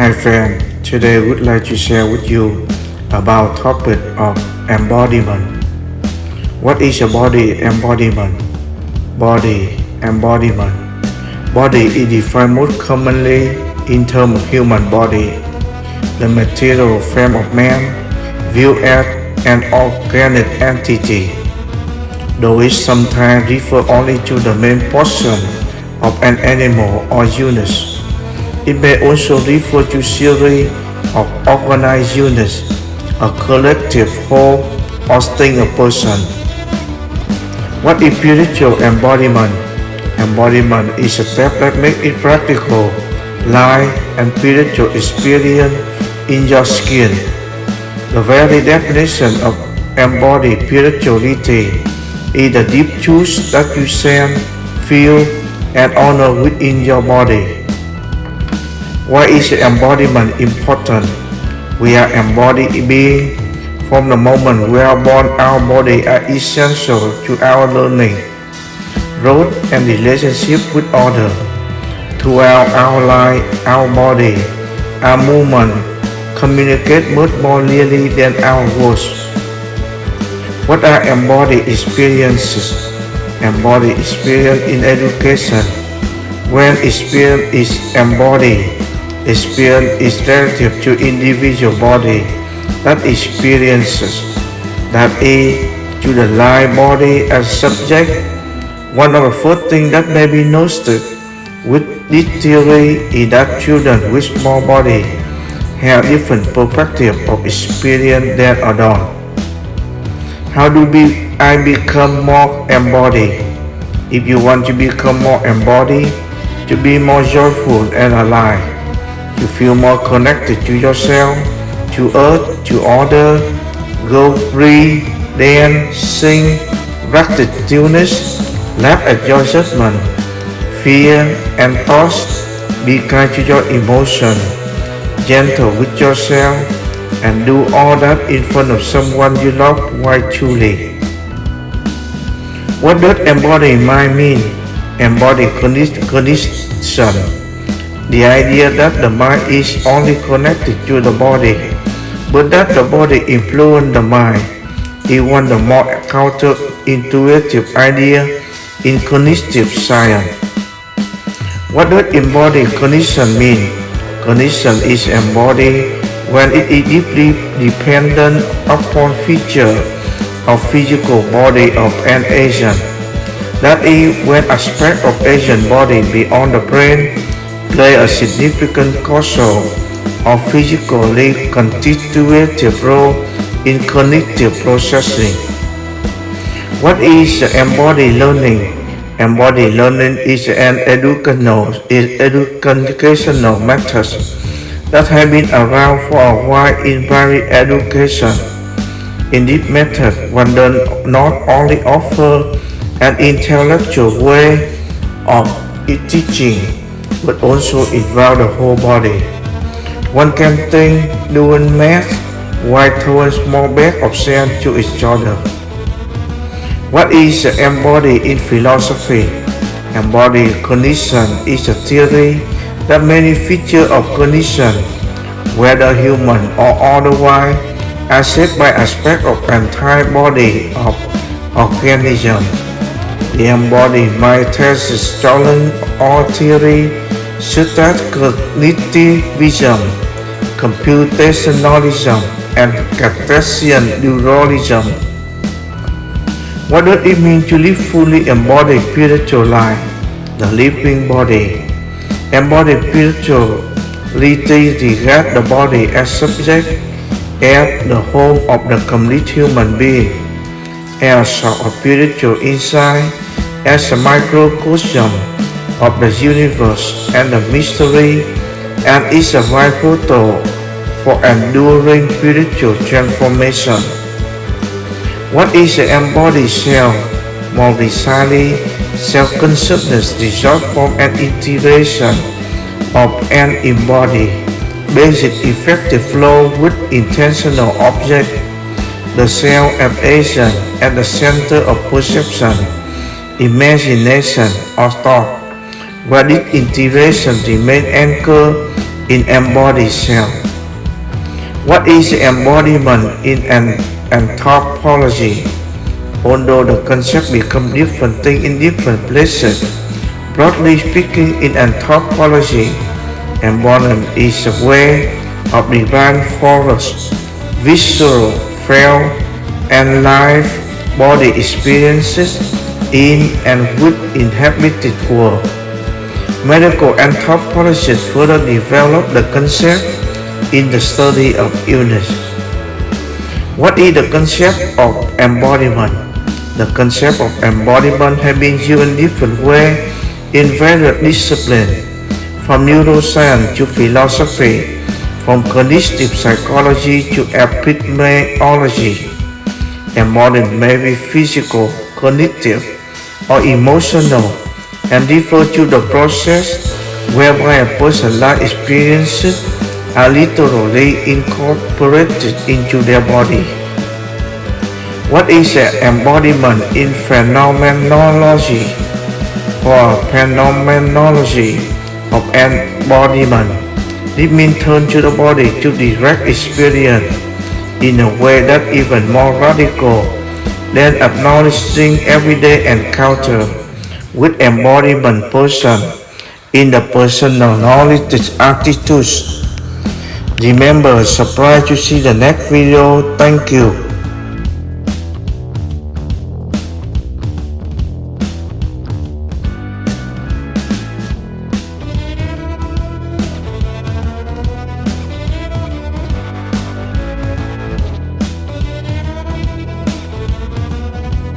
Hi friend, today I would like to share with you about topic of embodiment. What is a body embodiment? Body embodiment. Body is defined most commonly in terms of human body, the material frame of man, viewed as an organic entity, though it sometimes refers only to the main portion of an animal or unit. It may also refer to series of organized units, a collective whole, or thing a person. What is spiritual embodiment? Embodiment is a step that makes it practical, life, and spiritual experience in your skin. The very definition of embodied spirituality is the deep truth that you sense, feel, and honor within your body. Why is embodiment important? We are embodied beings. From the moment we are born, our body are essential to our learning, growth, and relationship with others. Throughout our life, our body, our movement, communicate much more clearly than our words. What are embodied experiences? Embodied experience in education. When experience is embodied, Experience is relative to individual body that experiences, that is, to the live body as subject. One of the first things that may be noticed with this theory is that children with small body have different perspective of experience than adults. How do I become more embodied? If you want to become more embodied, to be more joyful and alive, to feel more connected to yourself, to earth, to order, go free, dance, sing, practice stillness, laugh at your judgment, fear and thoughts, be kind to your emotion, gentle with yourself, and do all that in front of someone you love quite truly. What does embody mind mean? Embody cognition the idea that the mind is only connected to the body, but that the body influences the mind, of the more counterintuitive idea in cognitive science. What does embodied cognition mean? Cognition is embodied when it is deeply dependent upon feature of physical body of an agent. That is, when aspect of agent body beyond the brain play a significant causal or physically constitutive role in cognitive processing. What is embodied learning? Embodied learning is an educational, is educational method that has been around for a while in various education. In this method, one does not only offer an intellectual way of teaching but also involve the whole body. One can think doing math while throwing small bag of sand to each other. What is the embodied in philosophy? Embodied cognition is a theory that many features of cognition, whether human or otherwise, are shaped by aspects of entire body of organism. The embodied mind tests challenge or theory such as cognitivism, computationalism, and Cartesian dualism. What does it mean to live fully embodied spiritual life? The living body. Embodied spirituality regards the body as subject, as the home of the complete human being, as a spiritual insight, as a microcosm of the universe and the mystery and is a vital tool for enduring spiritual transformation. What is the embodied self? More precisely, self-consciousness results from an integration of an embodied, basic effective flow with intentional object, the self of agent at the center of perception, imagination, or thought where this integration remains anchored in embodied self. What is embodiment in an anthropology? Although the concept become different thing in different places, broadly speaking in anthropology, embodiment is a way of divine force, visceral, felt, and life body experiences in and with inhabited world. Medical anthropologists further developed the concept in the study of illness. What is the concept of embodiment? The concept of embodiment has been used in different ways in various disciplines, from neuroscience to philosophy, from cognitive psychology to epidemiology. Embodiment may be physical, cognitive, or emotional and refer to the process whereby a person's life experiences are literally incorporated into their body. What is an embodiment in phenomenology or phenomenology of embodiment? It means turn to the body to direct experience in a way that even more radical than acknowledging everyday encounter with embodiment person in the personal knowledge attitudes. Remember, subscribe to see the next video. Thank you.